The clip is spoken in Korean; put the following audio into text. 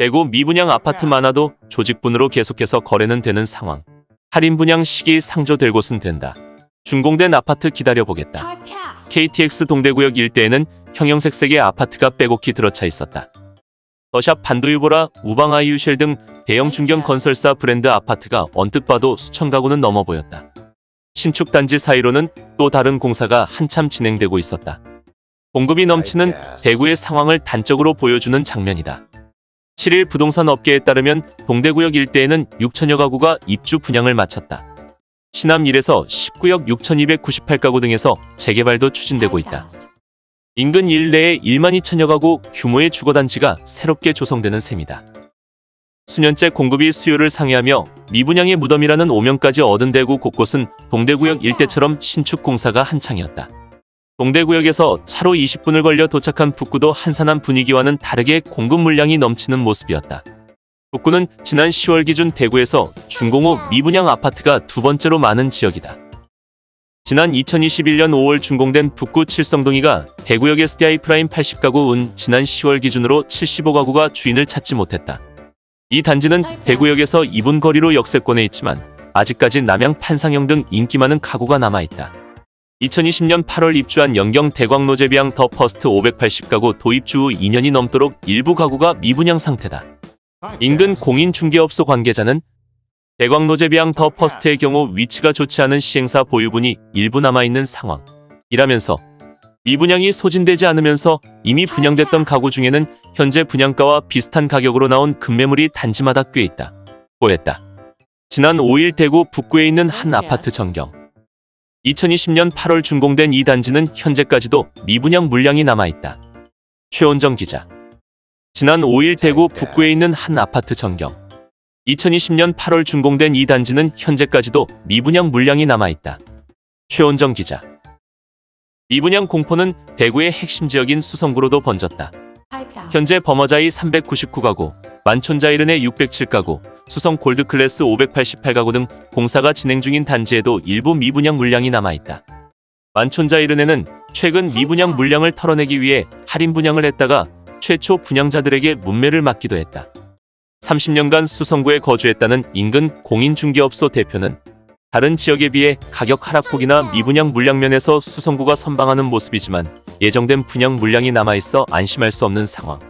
대구 미분양 아파트 많아도 조직분으로 계속해서 거래는 되는 상황. 할인 분양 시기 상조될 곳은 된다. 준공된 아파트 기다려보겠다. KTX 동대구역 일대에는 형형색색의 아파트가 빼곡히 들어차 있었다. 더샵 반도유보라, 우방아이유쉘 등 대형 중견 건설사 브랜드 아파트가 언뜻 봐도 수천 가구는 넘어 보였다. 신축 단지 사이로는 또 다른 공사가 한참 진행되고 있었다. 공급이 넘치는 대구의 상황을 단적으로 보여주는 장면이다. 7일 부동산 업계에 따르면 동대구역 일대에는 6천여 가구가 입주 분양을 마쳤다. 신암 1에서 19역 6,298가구 등에서 재개발도 추진되고 있다. 인근 일내에 1만 2천여 가구 규모의 주거단지가 새롭게 조성되는 셈이다. 수년째 공급이 수요를 상회하며 미분양의 무덤이라는 오명까지 얻은 대구 곳곳은 동대구역 일대처럼 신축 공사가 한창이었다. 동대구역에서 차로 20분을 걸려 도착한 북구도 한산한 분위기와는 다르게 공급 물량이 넘치는 모습이었다. 북구는 지난 10월 기준 대구에서 후 미분양 아파트가 두 번째로 많은 지역이다. 지난 2021년 5월 준공된 북구 칠성동2가 대구역 SDI 프라임 80가구 은 지난 10월 기준으로 75가구가 주인을 찾지 못했다. 이 단지는 대구역에서 2분 거리로 역세권에 있지만 아직까지 남향 판상형 등 인기 많은 가구가 남아있다. 2020년 8월 입주한 연경 대광로제비앙 더 퍼스트 580가구도 입주 후 2년이 넘도록 일부 가구가 미분양 상태다. 인근 공인중개업소 관계자는 대광로제비앙 더 퍼스트의 경우 위치가 좋지 않은 시행사 보유분이 일부 남아있는 상황이라면서 미분양이 소진되지 않으면서 이미 분양됐던 가구 중에는 현재 분양가와 비슷한 가격으로 나온 급매물이 단지마다 꽤 있다. 고했다. 지난 5일 대구 북구에 있는 한 아파트 전경. 2020년 8월 준공된 이 단지는 현재까지도 미분양 물량이 남아있다. 최원정 기자. 지난 5일 대구 북구에 있는 한 아파트 전경. 2020년 8월 준공된 이 단지는 현재까지도 미분양 물량이 남아있다. 최원정 기자. 미분양 공포는 대구의 핵심 지역인 수성구로도 번졌다. 현재 범어자이 399가구, 만촌자이른의 607가구, 수성 골드클래스 588가구 등 공사가 진행 중인 단지에도 일부 미분양 물량이 남아있다. 만촌자 이른에는 최근 미분양 물량을 털어내기 위해 할인 분양을 했다가 최초 분양자들에게 문매를 맞기도 했다. 30년간 수성구에 거주했다는 인근 공인중개업소 대표는 다른 지역에 비해 가격 하락폭이나 미분양 물량면에서 수성구가 선방하는 모습이지만 예정된 분양 물량이 남아있어 안심할 수 없는 상황.